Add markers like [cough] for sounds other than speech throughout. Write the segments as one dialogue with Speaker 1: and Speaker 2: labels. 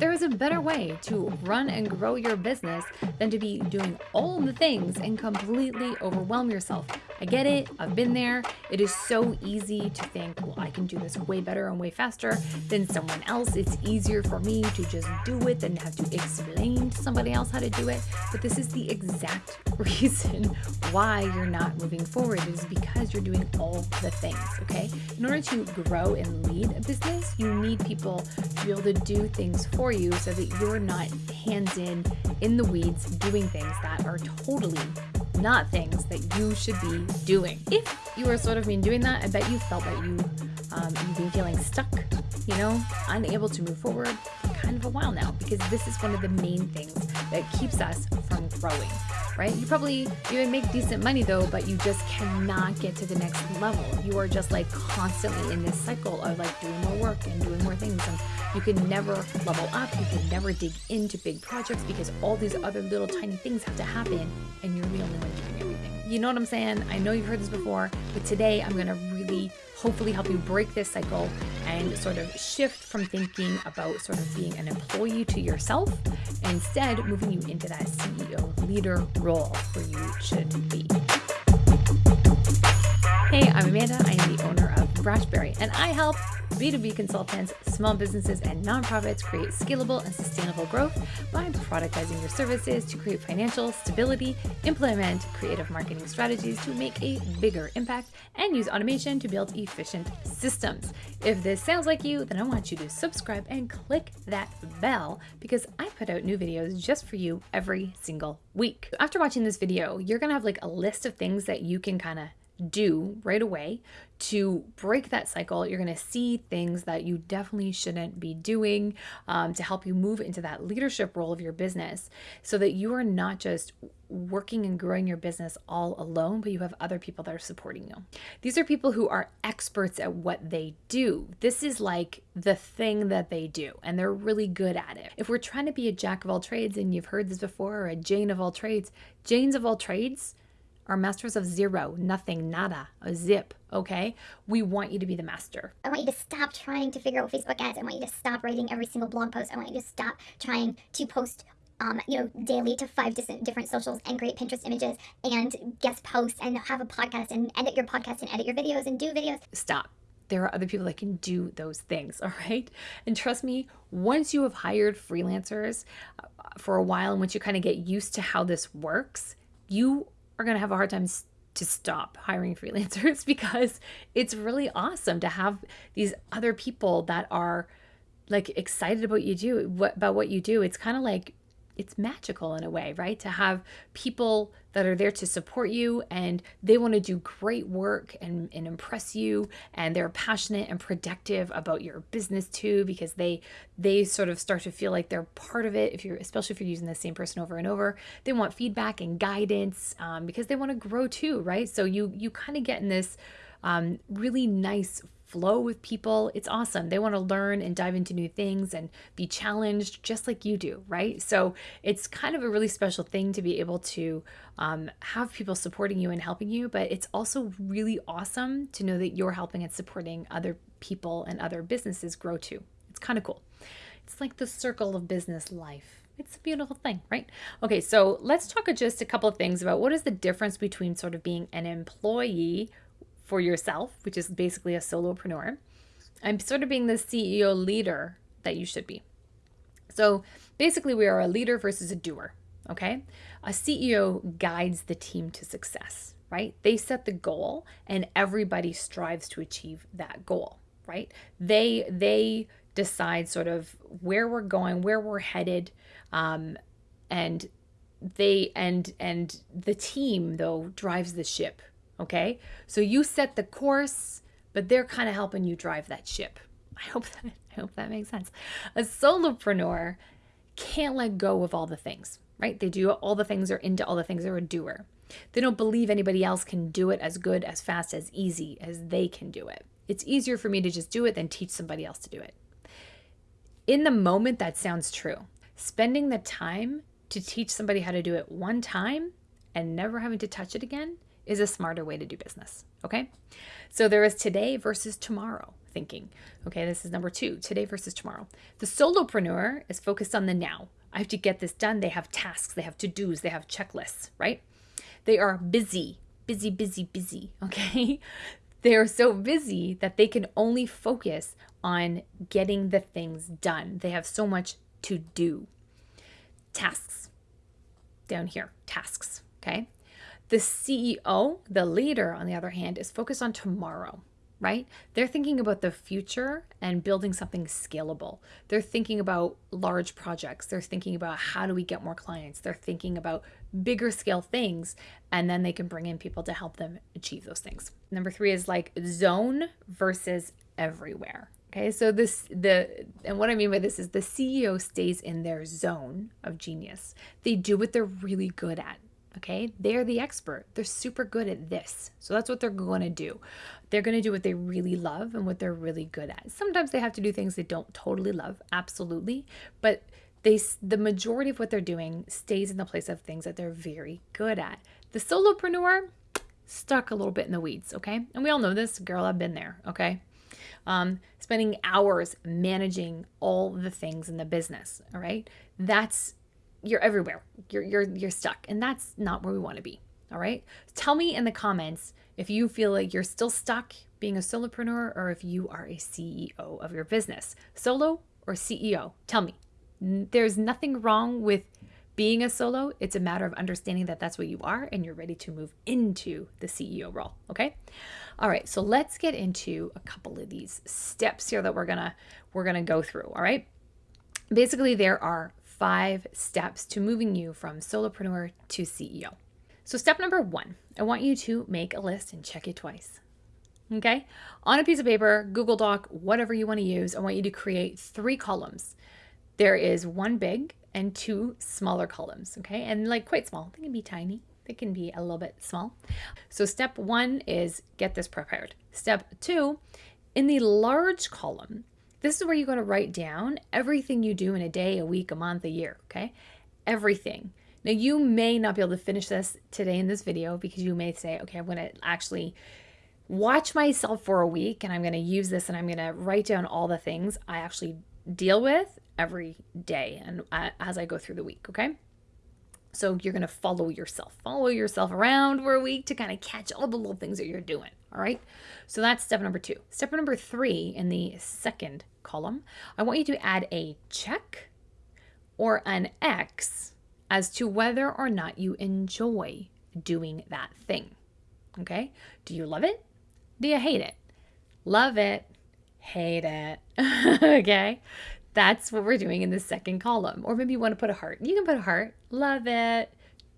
Speaker 1: there is a better way to run and grow your business than to be doing all the things and completely overwhelm yourself. I get it, I've been there. It is so easy to think, well, I can do this way better and way faster than someone else. It's easier for me to just do it than have to explain to somebody else how to do it. But this is the exact [laughs] reason why you're not moving forward. is because you're doing all the things, okay? In order to grow and lead a business, you need people to be able to do things for you so that you're not hands in, in the weeds, doing things that are totally not things that you should be doing. If you are sort of been doing that, I bet you felt that you um, you've been feeling stuck, you know, unable to move forward kind of a while now because this is one of the main things that keeps us from growing right? You probably even make decent money though, but you just cannot get to the next level. You are just like constantly in this cycle of like doing more work and doing more things. And you can never level up. You can never dig into big projects because all these other little tiny things have to happen and you're the only one doing everything. You know what I'm saying? I know you've heard this before, but today I'm going to hopefully help you break this cycle and sort of shift from thinking about sort of being an employee to yourself, instead moving you into that CEO leader role where you should be. Hey, I'm Amanda. I am the owner of Brashberry, and I help B2B consultants, small businesses, and nonprofits create scalable and sustainable growth by productizing your services to create financial stability, implement creative marketing strategies to make a bigger impact, and use automation to build efficient systems. If this sounds like you, then I want you to subscribe and click that bell because I put out new videos just for you every single week. After watching this video, you're gonna have like a list of things that you can kind of do right away to break that cycle. You're going to see things that you definitely shouldn't be doing um, to help you move into that leadership role of your business so that you are not just working and growing your business all alone, but you have other people that are supporting you. These are people who are experts at what they do. This is like the thing that they do, and they're really good at it. If we're trying to be a jack of all trades, and you've heard this before, or a Jane of all trades, Janes of all trades are masters of zero, nothing, nada, a zip, okay? We want you to be the master.
Speaker 2: I want you to stop trying to figure out Facebook ads. I want you to stop writing every single blog post. I want you to stop trying to post um, you know, daily to five different socials and create Pinterest images and guest posts and have a podcast and edit your podcast and edit your videos and do videos.
Speaker 1: Stop. There are other people that can do those things, [laughs] all right? And trust me, once you have hired freelancers uh, for a while and once you kind of get used to how this works, you are going to have a hard time to stop hiring [laughs] freelancers because it's really awesome to have these other people that are like excited about you do what about what you do. It's kind of like it's magical in a way, right? To have people that are there to support you and they want to do great work and, and impress you and they're passionate and productive about your business too because they they sort of start to feel like they're part of it if you're especially if you're using the same person over and over they want feedback and guidance um, because they want to grow too right so you you kind of get in this um, really nice flow with people. It's awesome. They want to learn and dive into new things and be challenged just like you do, right? So it's kind of a really special thing to be able to um, have people supporting you and helping you, but it's also really awesome to know that you're helping and supporting other people and other businesses grow too. It's kind of cool. It's like the circle of business life. It's a beautiful thing, right? Okay, so let's talk just a couple of things about what is the difference between sort of being an employee for yourself, which is basically a solopreneur, and sort of being the CEO leader that you should be. So basically, we are a leader versus a doer. Okay. A CEO guides the team to success, right? They set the goal and everybody strives to achieve that goal, right? They, they, decide sort of where we're going, where we're headed, um, and they and and the team though drives the ship, Okay. So you set the course, but they're kind of helping you drive that ship. I hope that I hope that makes sense. A solopreneur can't let go of all the things, right? They do all the things, they're into all the things, they're a doer. They don't believe anybody else can do it as good, as fast, as easy as they can do it. It's easier for me to just do it than teach somebody else to do it. In the moment, that sounds true. Spending the time to teach somebody how to do it one time and never having to touch it again is a smarter way to do business. Okay. So there is today versus tomorrow. thinking. Okay, this is number two today versus tomorrow. The solopreneur is focused on the now. I have to get this done. They have tasks, they have to dos, they have checklists, right? They are busy, busy, busy, busy. [laughs] Okay, they are so busy that they can only focus on getting the things done. They have so much to do. Tasks down here, tasks. Okay. The CEO, the leader, on the other hand, is focused on tomorrow right? They're thinking about the future and building something scalable. They're thinking about large projects. They're thinking about how do we get more clients. They're thinking about bigger scale things, and then they can bring in people to help them achieve those things. Number three is like zone versus everywhere. Okay, so this the and what I mean by this is the CEO stays in their zone of genius. They do what they're really good at. Okay, they're the expert. They're super good at this. So that's what they're going to do. They're going to do what they really love and what they're really good at. Sometimes they have to do things they don't totally love, absolutely, but they the majority of what they're doing stays in the place of things that they're very good at. The solopreneur stuck a little bit in the weeds, okay? And we all know this, girl, I've been there, okay? Um, spending hours managing all the things in the business, all right? That's you're everywhere. You're you're you're stuck, and that's not where we want to be. All right. Tell me in the comments if you feel like you're still stuck being a solopreneur or if you are a CEO of your business, solo or CEO. Tell me. There's nothing wrong with being a solo. It's a matter of understanding that that's what you are and you're ready to move into the CEO role. Okay. All right. So let's get into a couple of these steps here that we're gonna we're gonna go through. All right. Basically, there are five steps to moving you from solopreneur to CEO. So, step number one, I want you to make a list and check it twice. Okay? On a piece of paper, Google Doc, whatever you want to use, I want you to create three columns. There is one big and two smaller columns, okay? And like quite small. They can be tiny, they can be a little bit small. So, step one is get this prepared. Step two, in the large column, this is where you're going to write down everything you do in a day, a week, a month, a year, okay? Everything. Now, you may not be able to finish this today in this video because you may say, okay, I'm going to actually watch myself for a week and I'm going to use this and I'm going to write down all the things I actually deal with every day and uh, as I go through the week, okay? So you're going to follow yourself. Follow yourself around for a week to kind of catch all the little things that you're doing. All right. So that's step number two. Step number three in the second column, I want you to add a check or an X as to whether or not you enjoy doing that thing. Okay. Do you love it? Do you hate it? Love it. Hate it. [laughs] okay. That's what we're doing in the second column. Or maybe you want to put a heart. You can put a heart. Love it.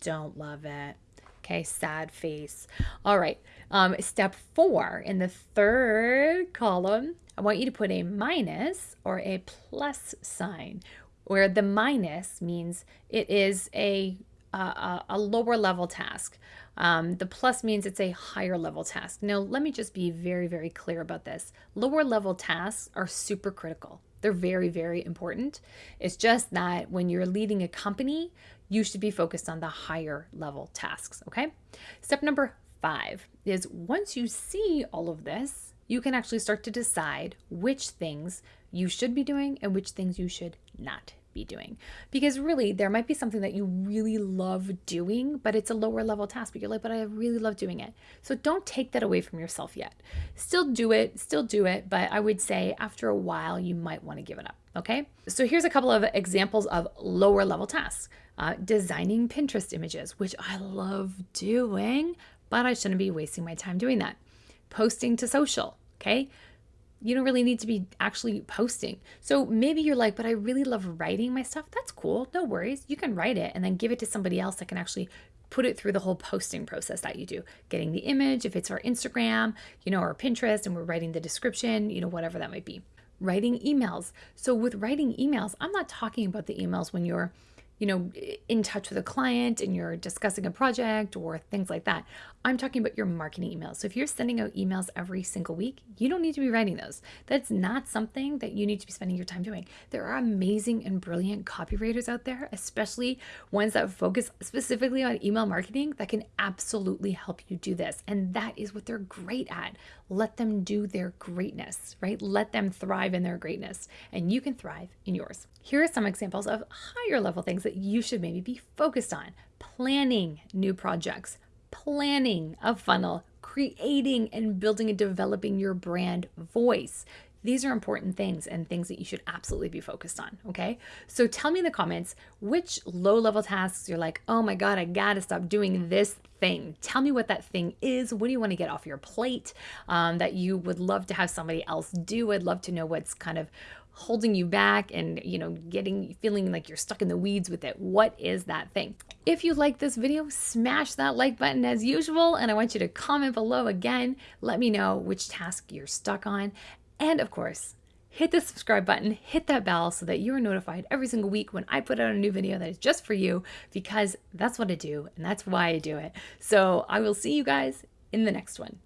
Speaker 1: Don't love it. Okay, sad face. All right. Um, step four in the third column, I want you to put a minus or a plus sign, where the minus means it is a a, a lower level task. Um, the plus means it's a higher level task. Now, let me just be very, very clear about this. Lower level tasks are super critical. They're very, very important. It's just that when you're leading a company, you should be focused on the higher level tasks. Okay. Step number five is once you see all of this, you can actually start to decide which things you should be doing and which things you should not be doing. Because really, there might be something that you really love doing, but it's a lower level task, but you're like, but I really love doing it. So don't take that away from yourself yet. Still do it, still do it, but I would say after a while, you might want to give it up. Okay. So here's a couple of examples of lower level tasks uh, designing Pinterest images, which I love doing, but I shouldn't be wasting my time doing that. Posting to social. Okay you don't really need to be actually posting. So maybe you're like, but I really love writing my stuff. That's cool. No worries. You can write it and then give it to somebody else that can actually put it through the whole posting process that you do. Getting the image, if it's our Instagram, you know, or Pinterest, and we're writing the description, you know, whatever that might be. Writing emails. So with writing emails, I'm not talking about the emails when you're you know, in touch with a client and you're discussing a project or things like that. I'm talking about your marketing emails. So if you're sending out emails every single week, you don't need to be writing those. That's not something that you need to be spending your time doing. There are amazing and brilliant copywriters out there, especially ones that focus specifically on email marketing that can absolutely help you do this. And that is what they're great at. Let them do their greatness, right? Let them thrive in their greatness, and you can thrive in yours. Here are some examples of higher level things that you should maybe be focused on planning new projects, planning a funnel, creating and building and developing your brand voice. These are important things and things that you should absolutely be focused on. Okay. So tell me in the comments which low level tasks you're like, oh my God, I got to stop doing this thing. Tell me what that thing is. What do you want to get off your plate um, that you would love to have somebody else do? I'd love to know what's kind of holding you back and you know getting feeling like you're stuck in the weeds with it. What is that thing? If you like this video smash that like button as usual and i want you to comment below again. Let me know which task you're stuck on. And of course hit the subscribe button hit that bell so that you're notified every single week when i put out a new video that is just for you because that's what i do and that's why i do it. So i will see you guys in the next one